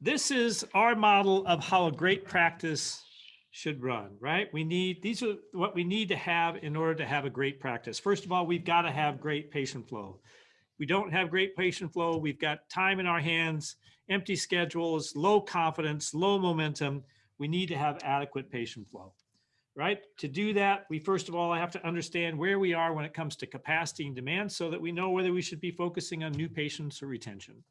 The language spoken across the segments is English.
this is our model of how a great practice should run, right? We need, these are what we need to have in order to have a great practice. First of all, we've got to have great patient flow. We don't have great patient flow. We've got time in our hands, empty schedules, low confidence, low momentum. We need to have adequate patient flow, right? To do that, we first of all have to understand where we are when it comes to capacity and demand so that we know whether we should be focusing on new patients or retention.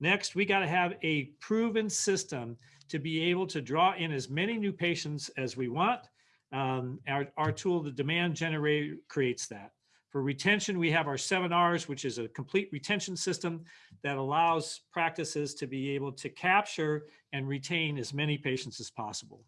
Next, we got to have a proven system to be able to draw in as many new patients as we want. Um, our, our tool, the demand generator, creates that. For retention, we have our seven R's, which is a complete retention system that allows practices to be able to capture and retain as many patients as possible.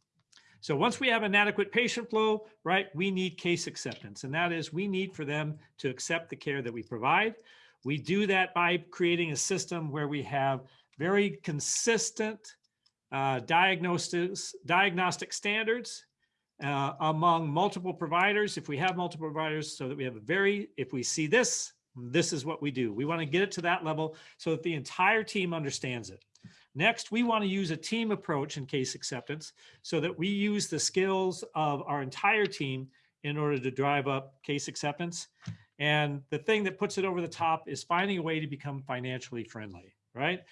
So once we have an adequate patient flow, right, we need case acceptance. And that is we need for them to accept the care that we provide. We do that by creating a system where we have very consistent uh, diagnostic standards uh, among multiple providers. If we have multiple providers so that we have a very, if we see this, this is what we do. We want to get it to that level so that the entire team understands it. Next, we want to use a team approach in case acceptance so that we use the skills of our entire team in order to drive up case acceptance. And the thing that puts it over the top is finding a way to become financially friendly, right?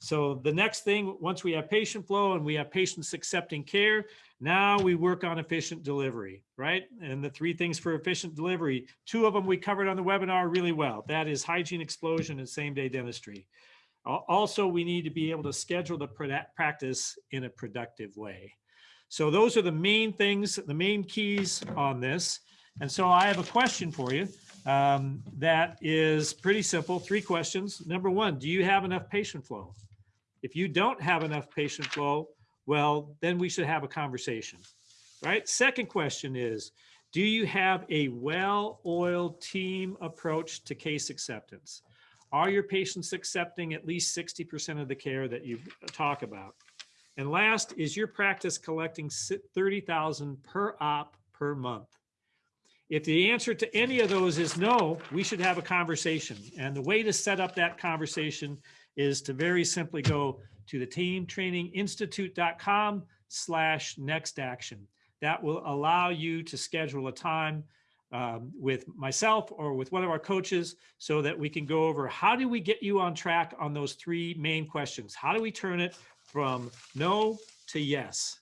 So the next thing, once we have patient flow and we have patients accepting care, now we work on efficient delivery, right? And the three things for efficient delivery, two of them we covered on the webinar really well. That is hygiene explosion and same day dentistry. Also, we need to be able to schedule the practice in a productive way. So those are the main things, the main keys on this. And so I have a question for you um, that is pretty simple. Three questions. Number one, do you have enough patient flow? If you don't have enough patient flow, well, then we should have a conversation, right? Second question is, do you have a well-oiled team approach to case acceptance? Are your patients accepting at least 60% of the care that you talk about? And last, is your practice collecting 30,000 per op per month? If the answer to any of those is no, we should have a conversation. And the way to set up that conversation is to very simply go to the teamtraininginstitute.com slash next action. That will allow you to schedule a time um, with myself or with one of our coaches so that we can go over how do we get you on track on those three main questions? How do we turn it from no to yes?